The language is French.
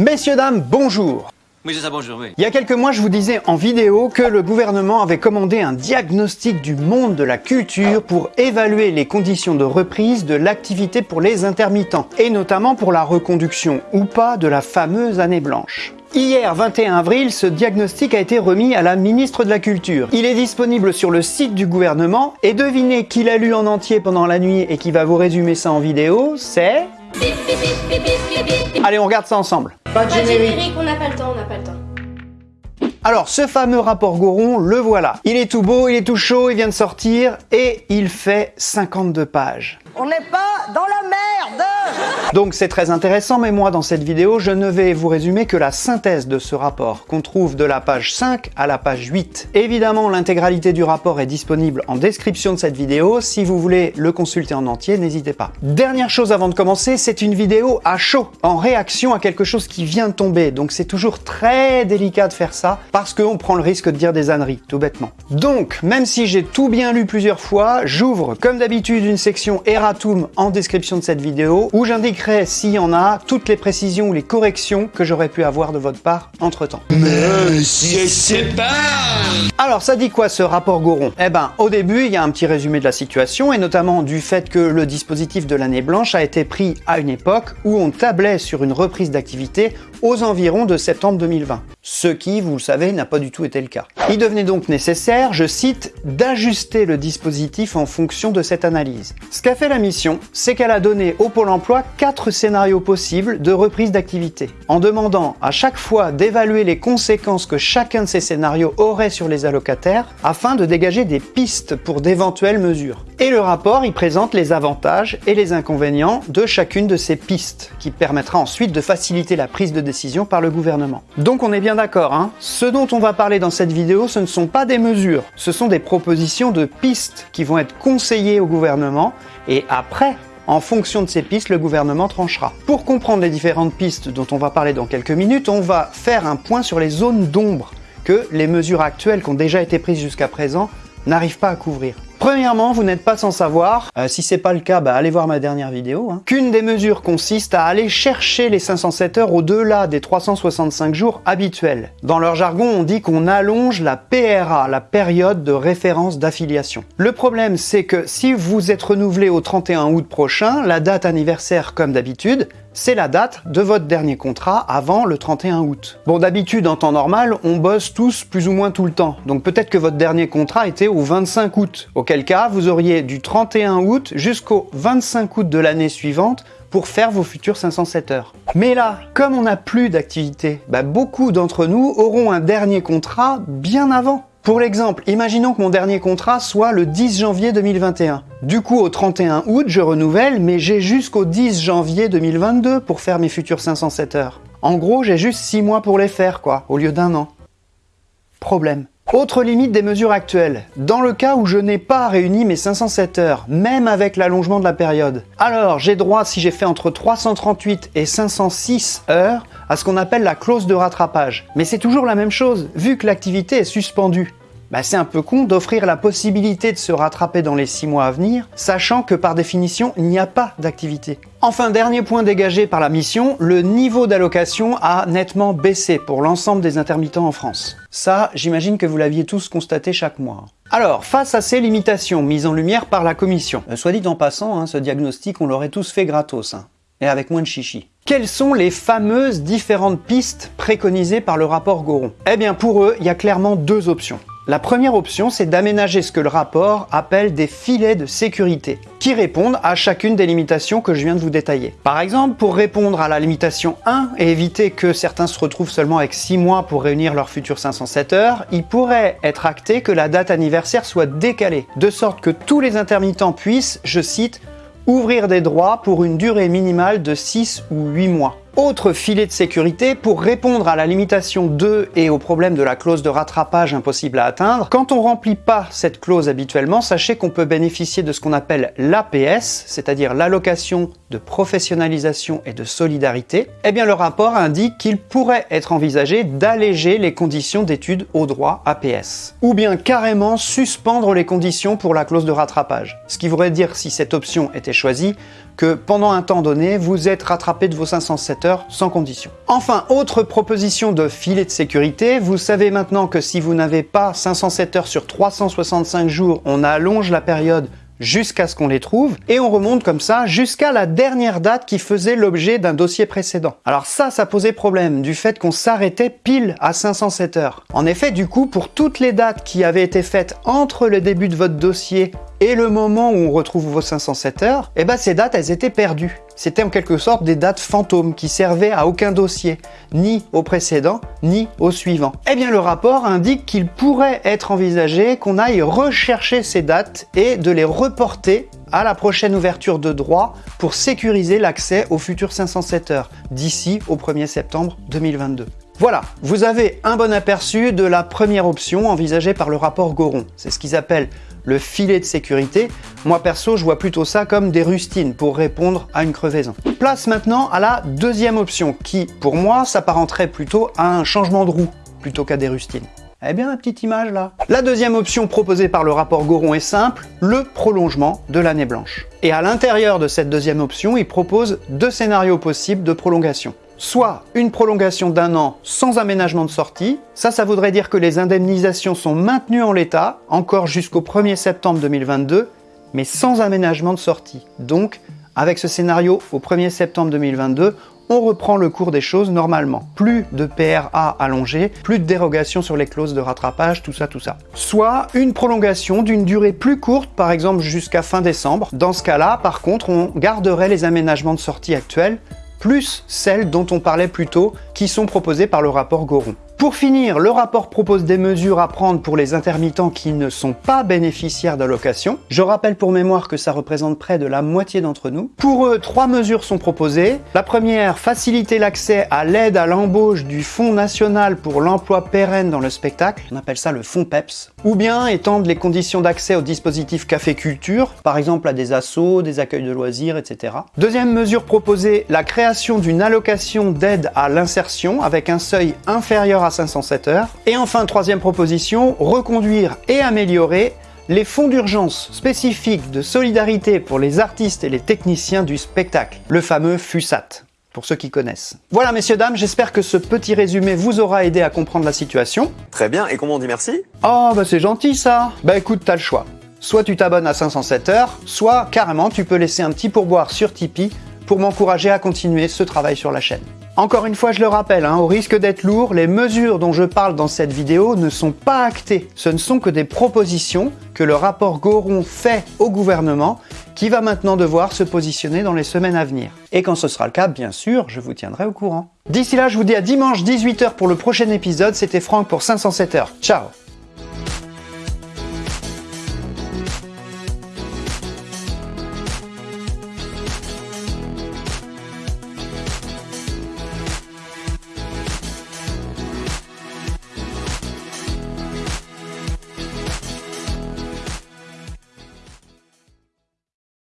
Messieurs, dames, bonjour Oui, c'est ça, bonjour, oui. Il y a quelques mois, je vous disais en vidéo que le gouvernement avait commandé un diagnostic du monde de la culture pour évaluer les conditions de reprise de l'activité pour les intermittents, et notamment pour la reconduction ou pas de la fameuse année blanche. Hier, 21 avril, ce diagnostic a été remis à la ministre de la Culture. Il est disponible sur le site du gouvernement, et devinez qui l'a lu en entier pendant la nuit et qui va vous résumer ça en vidéo, c'est... Allez, on regarde ça ensemble. Pas de générique, on n'a pas le temps, on n'a pas le temps. Alors, ce fameux rapport Goron, le voilà. Il est tout beau, il est tout chaud, il vient de sortir, et il fait 52 pages. On n'est pas dans la merde Donc c'est très intéressant, mais moi dans cette vidéo, je ne vais vous résumer que la synthèse de ce rapport, qu'on trouve de la page 5 à la page 8. Évidemment, l'intégralité du rapport est disponible en description de cette vidéo, si vous voulez le consulter en entier, n'hésitez pas. Dernière chose avant de commencer, c'est une vidéo à chaud, en réaction à quelque chose qui vient de tomber, donc c'est toujours très délicat de faire ça, parce qu'on prend le risque de dire des âneries, tout bêtement. Donc, même si j'ai tout bien lu plusieurs fois, j'ouvre comme d'habitude une section erratum en description de cette vidéo, où j'indiquerai s'il y en a toutes les précisions ou les corrections que j'aurais pu avoir de votre part entre temps. Alors ça dit quoi ce rapport Goron? Eh ben au début il y a un petit résumé de la situation et notamment du fait que le dispositif de l'année blanche a été pris à une époque où on tablait sur une reprise d'activité aux environs de septembre 2020. Ce qui, vous le savez, n'a pas du tout été le cas. Il devenait donc nécessaire, je cite, d'ajuster le dispositif en fonction de cette analyse. Ce qu'a fait la mission, c'est qu'elle a donné au Pôle emploi quatre scénarios possibles de reprise d'activité, en demandant à chaque fois d'évaluer les conséquences que chacun de ces scénarios aurait sur les allocataires, afin de dégager des pistes pour d'éventuelles mesures. Et le rapport y présente les avantages et les inconvénients de chacune de ces pistes, qui permettra ensuite de faciliter la prise de décision par le gouvernement. Donc on est bien d'accord, hein Ce dont on va parler dans cette vidéo, ce ne sont pas des mesures, ce sont des propositions de pistes qui vont être conseillées au gouvernement, et après, en fonction de ces pistes, le gouvernement tranchera. Pour comprendre les différentes pistes dont on va parler dans quelques minutes, on va faire un point sur les zones d'ombre que les mesures actuelles qui ont déjà été prises jusqu'à présent n'arrivent pas à couvrir. Premièrement, vous n'êtes pas sans savoir, euh, si c'est pas le cas, bah, allez voir ma dernière vidéo, hein, qu'une des mesures consiste à aller chercher les 507 heures au-delà des 365 jours habituels. Dans leur jargon, on dit qu'on allonge la PRA, la période de référence d'affiliation. Le problème, c'est que si vous êtes renouvelé au 31 août prochain, la date anniversaire comme d'habitude, c'est la date de votre dernier contrat avant le 31 août. Bon, d'habitude, en temps normal, on bosse tous plus ou moins tout le temps. Donc peut-être que votre dernier contrat était au 25 août. Auquel cas, vous auriez du 31 août jusqu'au 25 août de l'année suivante pour faire vos futures 507 heures. Mais là, comme on n'a plus d'activité, bah beaucoup d'entre nous auront un dernier contrat bien avant. Pour l'exemple, imaginons que mon dernier contrat soit le 10 janvier 2021. Du coup, au 31 août, je renouvelle, mais j'ai jusqu'au 10 janvier 2022 pour faire mes futures 507 heures. En gros, j'ai juste 6 mois pour les faire, quoi, au lieu d'un an. Problème. Autre limite des mesures actuelles, dans le cas où je n'ai pas réuni mes 507 heures, même avec l'allongement de la période. Alors, j'ai droit, si j'ai fait entre 338 et 506 heures, à ce qu'on appelle la clause de rattrapage. Mais c'est toujours la même chose, vu que l'activité est suspendue bah c'est un peu con d'offrir la possibilité de se rattraper dans les 6 mois à venir, sachant que par définition, il n'y a pas d'activité. Enfin, dernier point dégagé par la mission, le niveau d'allocation a nettement baissé pour l'ensemble des intermittents en France. Ça, j'imagine que vous l'aviez tous constaté chaque mois. Alors, face à ces limitations mises en lumière par la commission, euh, soit dit en passant, hein, ce diagnostic on l'aurait tous fait gratos, hein, et avec moins de chichi. Quelles sont les fameuses différentes pistes préconisées par le rapport Goron? Eh bien pour eux, il y a clairement deux options. La première option, c'est d'aménager ce que le rapport appelle des filets de sécurité, qui répondent à chacune des limitations que je viens de vous détailler. Par exemple, pour répondre à la limitation 1 et éviter que certains se retrouvent seulement avec 6 mois pour réunir leurs futures 507 heures, il pourrait être acté que la date anniversaire soit décalée, de sorte que tous les intermittents puissent, je cite, ouvrir des droits pour une durée minimale de 6 ou 8 mois. Autre filet de sécurité, pour répondre à la limitation 2 et au problème de la clause de rattrapage impossible à atteindre, quand on remplit pas cette clause habituellement, sachez qu'on peut bénéficier de ce qu'on appelle l'APS, c'est-à-dire l'allocation de professionnalisation et de solidarité, eh bien le rapport indique qu'il pourrait être envisagé d'alléger les conditions d'études au droit APS, ou bien carrément suspendre les conditions pour la clause de rattrapage. Ce qui voudrait dire, si cette option était choisie, que pendant un temps donné, vous êtes rattrapé de vos 507 heures sans condition. Enfin, autre proposition de filet de sécurité, vous savez maintenant que si vous n'avez pas 507 heures sur 365 jours, on allonge la période jusqu'à ce qu'on les trouve, et on remonte comme ça jusqu'à la dernière date qui faisait l'objet d'un dossier précédent. Alors ça, ça posait problème, du fait qu'on s'arrêtait pile à 507 heures. En effet, du coup, pour toutes les dates qui avaient été faites entre le début de votre dossier et le moment où on retrouve vos 507 heures, eh ben ces dates, elles étaient perdues. C'était en quelque sorte des dates fantômes qui servaient à aucun dossier, ni au précédent, ni au suivant. Eh bien le rapport indique qu'il pourrait être envisagé qu'on aille rechercher ces dates et de les reporter à la prochaine ouverture de droit pour sécuriser l'accès aux futurs 507 heures d'ici au 1er septembre 2022. Voilà, vous avez un bon aperçu de la première option envisagée par le rapport Goron. C'est ce qu'ils appellent le filet de sécurité. Moi perso, je vois plutôt ça comme des rustines pour répondre à une crevaison. Place maintenant à la deuxième option qui, pour moi, s'apparenterait plutôt à un changement de roue plutôt qu'à des rustines. Eh bien, la petite image là. La deuxième option proposée par le rapport Goron est simple, le prolongement de l'année blanche. Et à l'intérieur de cette deuxième option, il propose deux scénarios possibles de prolongation soit une prolongation d'un an sans aménagement de sortie. Ça, ça voudrait dire que les indemnisations sont maintenues en l'état, encore jusqu'au 1er septembre 2022, mais sans aménagement de sortie. Donc, avec ce scénario, au 1er septembre 2022, on reprend le cours des choses normalement. Plus de PRA allongé, plus de dérogations sur les clauses de rattrapage, tout ça, tout ça. Soit une prolongation d'une durée plus courte, par exemple jusqu'à fin décembre. Dans ce cas-là, par contre, on garderait les aménagements de sortie actuels, plus celles dont on parlait plus tôt, qui sont proposées par le rapport Goron. Pour finir, le rapport propose des mesures à prendre pour les intermittents qui ne sont pas bénéficiaires d'allocation. Je rappelle pour mémoire que ça représente près de la moitié d'entre nous. Pour eux, trois mesures sont proposées. La première, faciliter l'accès à l'aide à l'embauche du Fonds national pour l'emploi pérenne dans le spectacle, on appelle ça le Fonds PEPS. Ou bien étendre les conditions d'accès au dispositif Café Culture, par exemple à des assos, des accueils de loisirs, etc. Deuxième mesure proposée, la création d'une allocation d'aide à l'insertion avec un seuil inférieur à 507 heures. Et enfin, troisième proposition, reconduire et améliorer les fonds d'urgence spécifiques de solidarité pour les artistes et les techniciens du spectacle, le fameux FUSAT pour ceux qui connaissent. Voilà messieurs dames, j'espère que ce petit résumé vous aura aidé à comprendre la situation. Très bien, et comment on dit merci? Oh bah c'est gentil ça Bah écoute, t'as le choix. Soit tu t'abonnes à 507 heures, soit carrément tu peux laisser un petit pourboire sur Tipeee pour m'encourager à continuer ce travail sur la chaîne. Encore une fois, je le rappelle, hein, au risque d'être lourd, les mesures dont je parle dans cette vidéo ne sont pas actées. Ce ne sont que des propositions que le rapport Goron fait au gouvernement qui va maintenant devoir se positionner dans les semaines à venir. Et quand ce sera le cas, bien sûr, je vous tiendrai au courant. D'ici là, je vous dis à dimanche 18h pour le prochain épisode. C'était Franck pour 507 heures. Ciao